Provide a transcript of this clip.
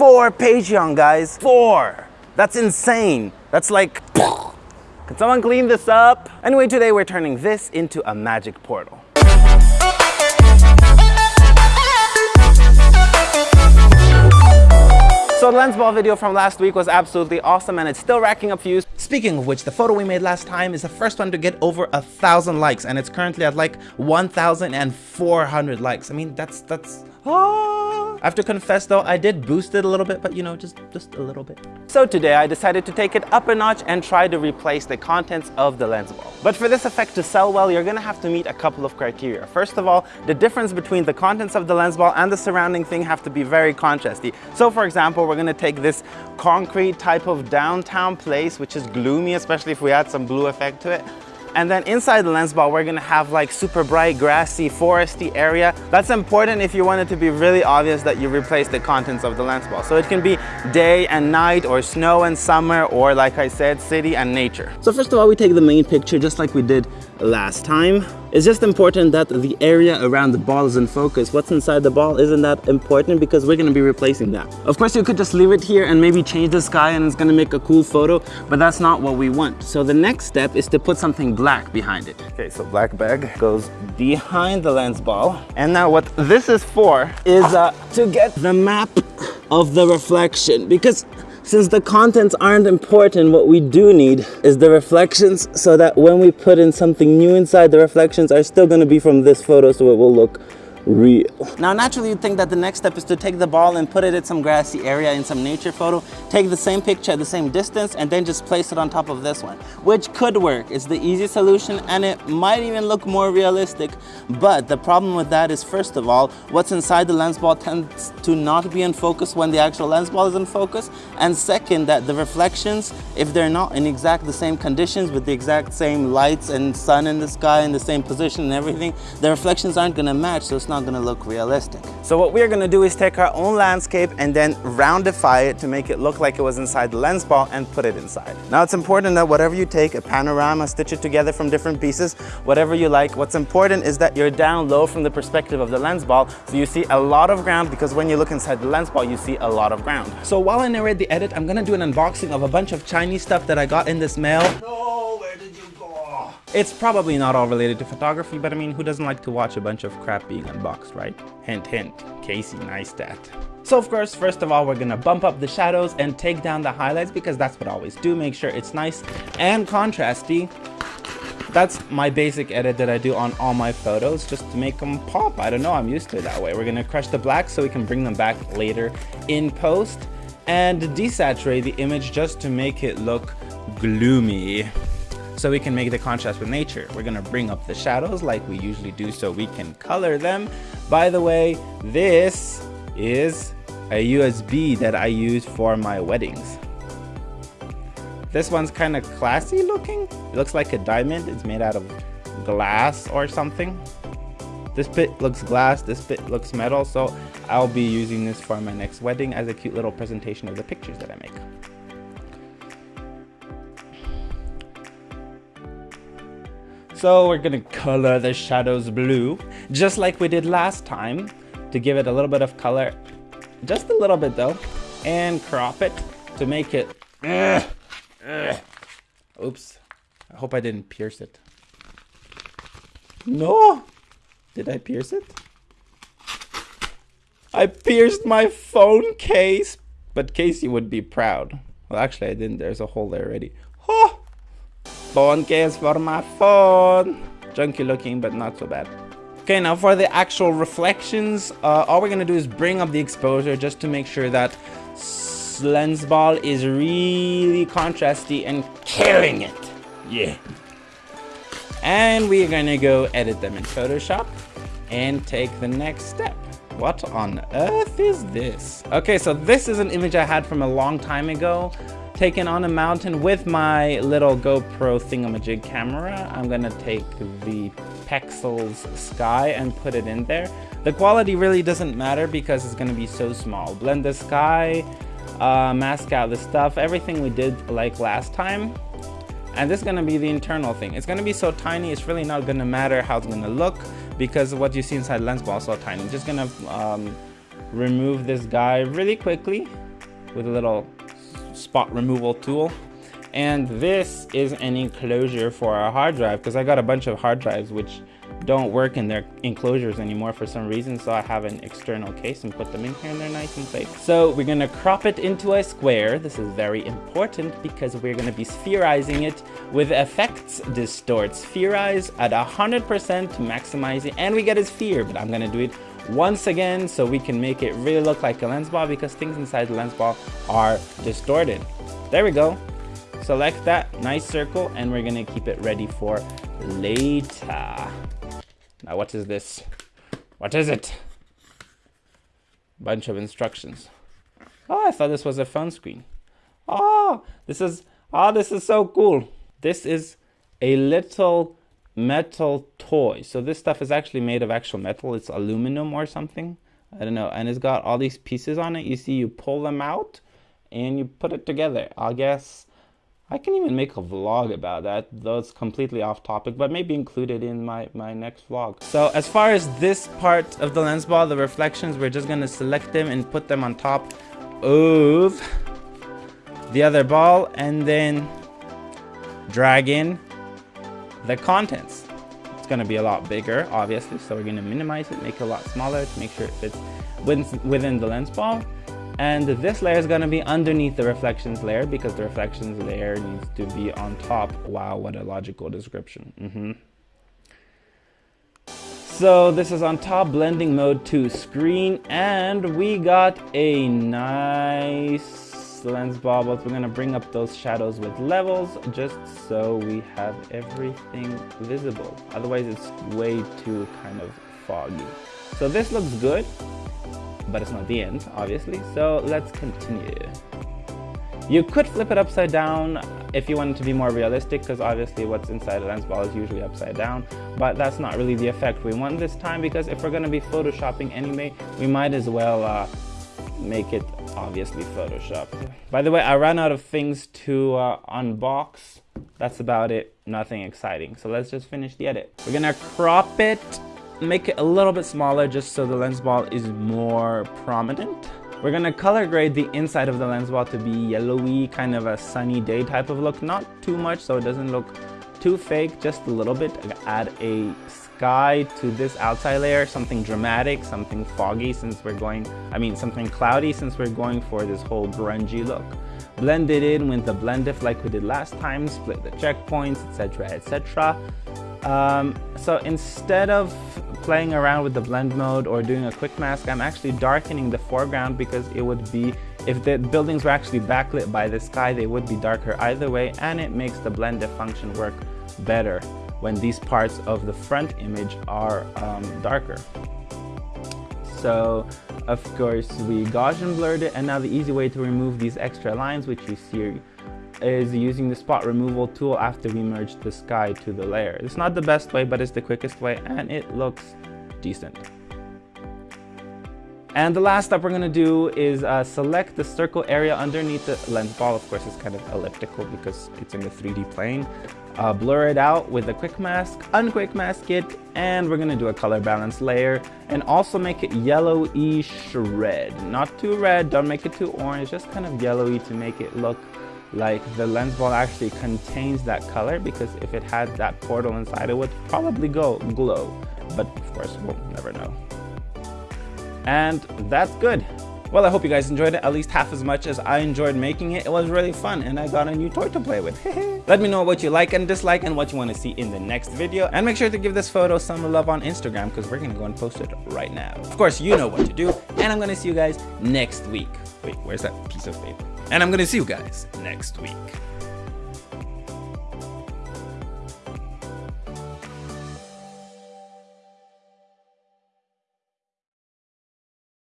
Four Patreon guys, four. That's insane. That's like, can someone clean this up? Anyway, today we're turning this into a magic portal. So the lens ball video from last week was absolutely awesome and it's still racking up views. Speaking of which, the photo we made last time is the first one to get over a thousand likes and it's currently at like 1,400 likes. I mean, that's, that's, ah. I have to confess though, I did boost it a little bit, but you know, just, just a little bit. So today I decided to take it up a notch and try to replace the contents of the lens ball. But for this effect to sell well, you're gonna have to meet a couple of criteria. First of all, the difference between the contents of the lens ball and the surrounding thing have to be very contrasty. So for example, we're gonna take this concrete type of downtown place, which is gloomy, especially if we add some blue effect to it. And then inside the lens ball, we're gonna have like super bright, grassy, foresty area. That's important if you want it to be really obvious that you replace the contents of the lens ball. So it can be day and night or snow and summer or like I said, city and nature. So first of all, we take the main picture just like we did last time. It's just important that the area around the ball is in focus. What's inside the ball isn't that important because we're gonna be replacing that. Of course, you could just leave it here and maybe change the sky and it's gonna make a cool photo, but that's not what we want. So the next step is to put something black behind it. Okay, so black bag goes behind the lens ball. And now what this is for is uh, to get the map of the reflection because since the contents aren't important, what we do need is the reflections so that when we put in something new inside, the reflections are still gonna be from this photo so it will look real. Now naturally you'd think that the next step is to take the ball and put it in some grassy area in some nature photo, take the same picture at the same distance and then just place it on top of this one, which could work. It's the easy solution and it might even look more realistic. But the problem with that is first of all, what's inside the lens ball tends to not be in focus when the actual lens ball is in focus. And second, that the reflections, if they're not in exact the same conditions with the exact same lights and sun in the sky in the same position and everything, the reflections aren't gonna match. So it's not gonna look realistic. So what we're gonna do is take our own landscape and then roundify it to make it look like it was inside the lens ball and put it inside. Now it's important that whatever you take, a panorama, stitch it together from different pieces, whatever you like, what's important is that you're down low from the perspective of the lens ball so you see a lot of ground because when you look inside the lens ball, you see a lot of ground. So while I narrate the edit, I'm gonna do an unboxing of a bunch of Chinese stuff that I got in this mail. No, It's probably not all related to photography, but I mean, who doesn't like to watch a bunch of crap being unboxed, right? Hint, hint, Casey Neistat. So of course, first of all, we're gonna bump up the shadows and take down the highlights because that's what I always do. Make sure it's nice and contrasty. That's my basic edit that I do on all my photos just to make them pop. I don't know, I'm used to it that way. We're gonna crush the black so we can bring them back later in post and desaturate the image just to make it look gloomy so we can make the contrast with nature. We're gonna bring up the shadows like we usually do so we can color them. By the way, this is a USB that I use for my weddings. This one's kind of classy looking. It looks like a diamond. It's made out of glass or something. This bit looks glass, this bit looks metal, so I'll be using this for my next wedding as a cute little presentation of the pictures that I make. So we're gonna color the shadows blue, just like we did last time, to give it a little bit of color, just a little bit though, and crop it to make it, uh, uh. oops, I hope I didn't pierce it. No, did I pierce it? I pierced my phone case, but Casey would be proud. Well, actually I didn't, there's a hole there already. Oh! Phone case for my phone. Junky looking, but not so bad. Okay, now for the actual reflections, uh, all we're gonna do is bring up the exposure just to make sure that lens ball is really contrasty and killing it. Yeah. And we're gonna go edit them in Photoshop and take the next step. What on earth is this? Okay, so this is an image I had from a long time ago taken on a mountain with my little GoPro thingamajig camera. I'm gonna take the Pexels sky and put it in there. The quality really doesn't matter because it's gonna be so small. Blend the sky, uh, mask out the stuff, everything we did like last time. And this is gonna be the internal thing. It's gonna be so tiny, it's really not gonna matter how it's gonna look because what you see inside lens ball is so tiny. I'm just gonna um, remove this guy really quickly with a little spot removal tool. And this is an enclosure for our hard drive because I got a bunch of hard drives which don't work in their enclosures anymore for some reason so I have an external case and put them in here and they're nice and safe. So we're gonna crop it into a square. This is very important because we're gonna be spherizing it with effects distort. Spherize at 100% to maximize it and we get a sphere but I'm gonna do it once again so we can make it really look like a lens ball because things inside the lens ball are distorted. There we go. Select that nice circle and we're gonna keep it ready for later. Now what is this? What is it? Bunch of instructions. Oh, I thought this was a phone screen. Oh, this is, oh, this is so cool. This is a little metal toy. So this stuff is actually made of actual metal. It's aluminum or something. I don't know. And it's got all these pieces on it. You see, you pull them out and you put it together. I guess I can even make a vlog about that, though it's completely off topic, but maybe included in my, my next vlog. So as far as this part of the lens ball, the reflections, we're just gonna select them and put them on top of the other ball and then drag in the contents. It's gonna be a lot bigger, obviously, so we're gonna minimize it, make it a lot smaller to make sure it fits within the lens ball. And this layer is going to be underneath the reflections layer because the reflections layer needs to be on top. Wow, what a logical description. Mm -hmm. So this is on top, blending mode to screen, and we got a nice lens ball, we're gonna bring up those shadows with levels just so we have everything visible. Otherwise it's way too kind of foggy. So this looks good but it's not the end, obviously. So let's continue. You could flip it upside down if you wanted to be more realistic, because obviously what's inside a lens ball is usually upside down, but that's not really the effect we want this time, because if we're going to be photoshopping anyway, we might as well uh, make it obviously photoshopped. By the way, I ran out of things to uh, unbox. That's about it. Nothing exciting. So let's just finish the edit. We're gonna crop it make it a little bit smaller just so the lens ball is more prominent. We're gonna color grade the inside of the lens ball to be yellowy, kind of a sunny day type of look. Not too much so it doesn't look too fake, just a little bit. Add a sky to this outside layer, something dramatic, something foggy since we're going, I mean something cloudy since we're going for this whole grungy look. Blend it in with the blend if like we did last time, split the checkpoints, etc, etc. Um, so instead of playing around with the blend mode or doing a quick mask, I'm actually darkening the foreground because it would be, if the buildings were actually backlit by the sky, they would be darker either way and it makes the blend if function work better when these parts of the front image are um, darker. So of course we Gaussian blurred it and now the easy way to remove these extra lines which you see is using the spot removal tool after we merge the sky to the layer. It's not the best way, but it's the quickest way and it looks decent. And the last step we're going to do is uh, select the circle area underneath the lens ball. Of course, it's kind of elliptical because it's in the 3D plane. Uh, blur it out with a quick mask, unquick mask it, and we're to do a color balance layer and also make it yellowish red. Not too red, don't make it too orange, just kind of yellowy to make it look like the lens ball actually contains that color because if it had that portal inside it would probably go glow. But of course we'll never know. And that's good well, I hope you guys enjoyed it at least half as much as I enjoyed making it. It was really fun and I got a new toy to play with. Let me know what you like and dislike and what you want to see in the next video. And make sure to give this photo some love on Instagram because we're going to go and post it right now. Of course, you know what to do. And I'm going to see you guys next week. Wait, where's that piece of paper? And I'm going to see you guys next week.